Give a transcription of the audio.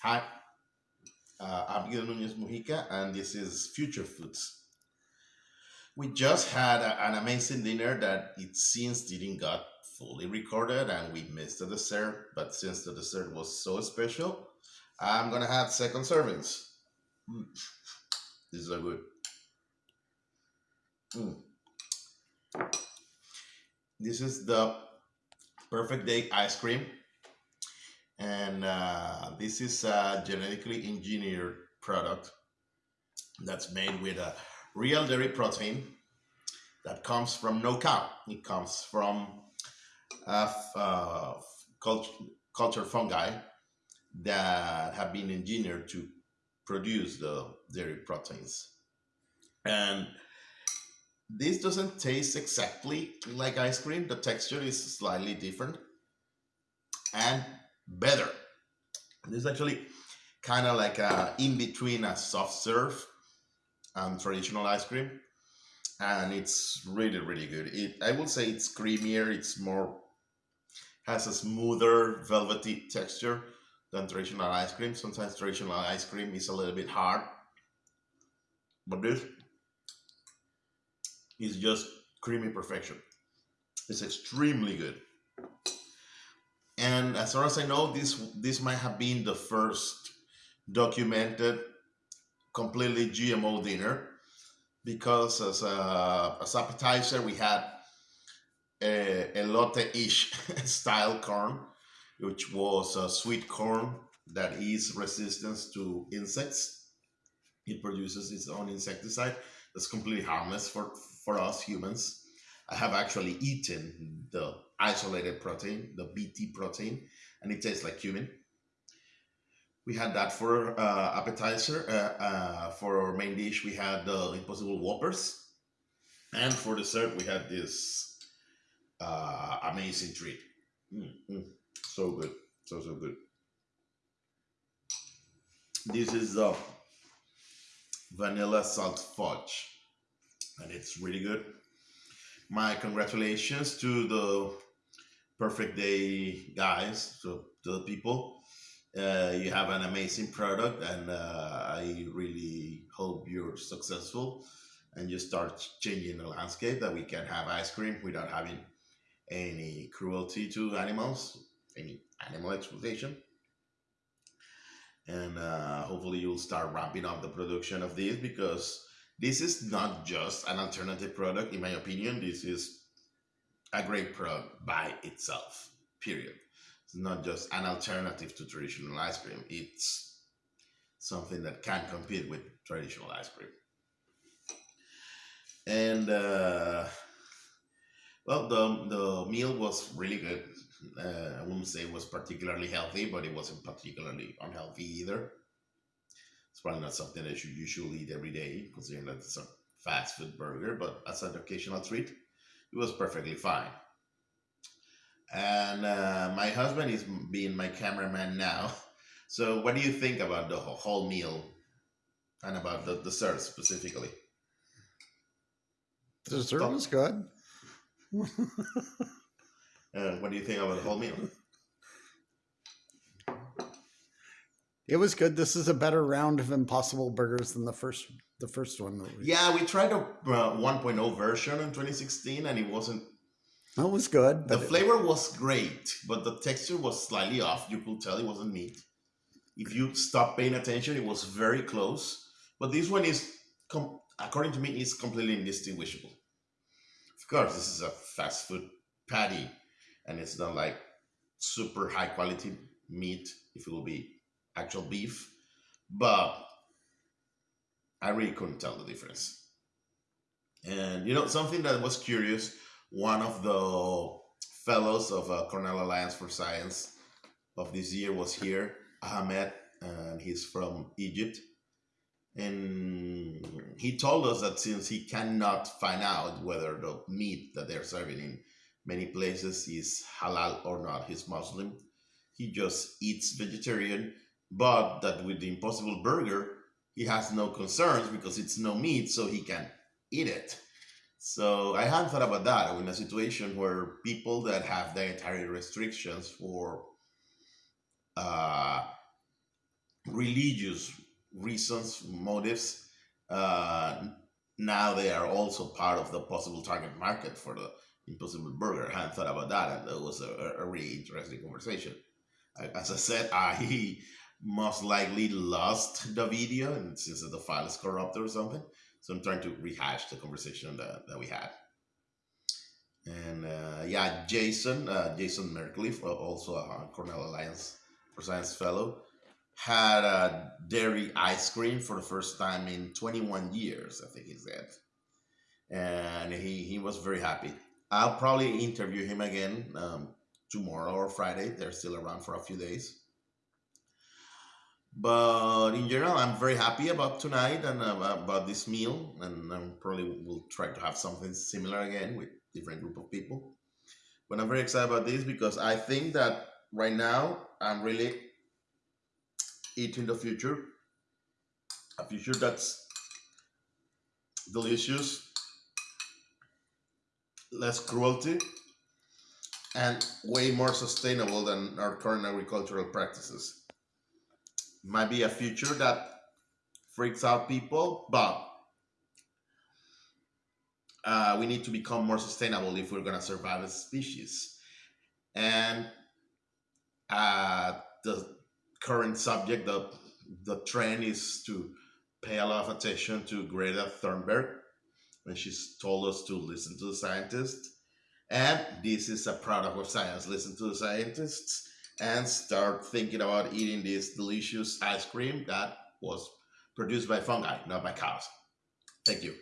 Hi, uh, I'm Miguel Nunez Mujica, and this is Future Foods. We just had a- an amazing dinner that it seems didn't got fully recorded, and we missed the dessert. But since the dessert was so special, I'm gonna have second servings. Mm, this is so good. Mm. This is the perfect day ice cream, and uh, this is a genetically engineered product that's made with a real dairy protein that comes from no cow. It comes from uh, uh, cult- culture fungi that have been engineered to produce the dairy proteins. And this doesn't taste exactly like ice cream. The texture is slightly different and better. This is actually kind of like a in between a soft serve and traditional ice cream. And it's really really good. It i would say it's creamier it's more has a smoother velvety texture than traditional ice cream. Sometimes traditional ice cream is a little bit hard but this is just creamy perfection. It's extremely good and as far as i know this this might have been the first documented completely gmo dinner because as a as appetizer we had a elote-ish style corn, which was a sweet corn that is resistant to insects. It produces its own insecticide that's completely harmless for for us humans. I have actually eaten the isolated protein, the BT protein, and it tastes like cumin. We had that for uh, appetizer. Uh, uh, for our main dish, we had the Impossible Whoppers, and for dessert, we had this uh, amazing treat. Mm, mm, so good, so so good. This is the vanilla salt fudge, and it's really good. My congratulations to the perfect day guys, to, to the people. Uh, you have an amazing product, and uh, I really hope you're successful and you start changing the landscape that we can have ice cream without having any cruelty to animals, any animal exploitation. And uh, hopefully, you'll start ramping up the production of this because this is not just an alternative product, in my opinion. This is a great product by itself, period. It's not just an alternative to traditional ice cream, it's something that can compete with traditional ice cream. And uh, well, the the meal was really good. Uh, I wouldn't say it was particularly healthy, but it wasn't particularly unhealthy either. It's probably not something that you usually eat every day, considering that it's a fast food burger. But as an occasional treat, it was perfectly fine. And uh, my husband is being my cameraman now. So, what do you think about the whole whole meal and about the dessert specifically? The dessert Stop. was good. Uh, what do you think about the whole meal? It was good. This is a better round of Impossible Burgers than the first the first one. that we- Yeah, we tried a uh, 1.0 version in 2016, and it wasn't. That was good, The it- flavor was great, but the texture was slightly off. You could tell it wasn't meat. If you stop paying attention, it was very close. But this one is, com- according to me, is completely indistinguishable. Of course, this is a fast food patty, and it's not like super high quality meat. If it will be actual beef, but I really couldn't tell the difference. And you know, something that was curious, one of the fellows of uh, Cornell Alliance for Science of this year was here, Ahmed, and he's from Egypt. And he told us that since he cannot find out whether the meat that they're serving in many places is halal or not, he's Muslim, he just eats vegetarian, but that with the Impossible Burger, he has no concerns because it's no meat, so he can eat it. So I hadn't thought about that in a situation where people that have dietary restrictions for uh, religious reasons, motives, uh, now they are also part of the possible target market for the Impossible Burger. I hadn't thought about that, and that was a, a really interesting conversation. As I said, I most likely lost the video, and since the file is corrupted or something, so I'm trying to rehash the conversation that, that we had. And uh, yeah, Jason, uh, Jason Merkley, also a Cornell Alliance for Science Fellow, had a dairy ice cream for the first time in 21 years, I think he said. And he, he was very happy. I'll probably interview him again um, tomorrow or Friday. They're still around for a few days. But in general, I'm very happy about tonight and about this meal. And I probably will try to have something similar again with different group of people. But I'm very excited about this because I think that right now I'm really eating the future, a future that's delicious, less cruelty, and way more sustainable than our current agricultural practices. Might be a future that freaks out people, but uh, we need to become more sustainable if we're going to survive as a species. And uh, the current subject, the the trend is to pay a lot of attention to Greta Thunberg when she's told us to listen to the scientists. And this is a product of science. Listen to the scientists and start thinking about eating this delicious ice cream that was produced by fungi, not by cows. Thank you.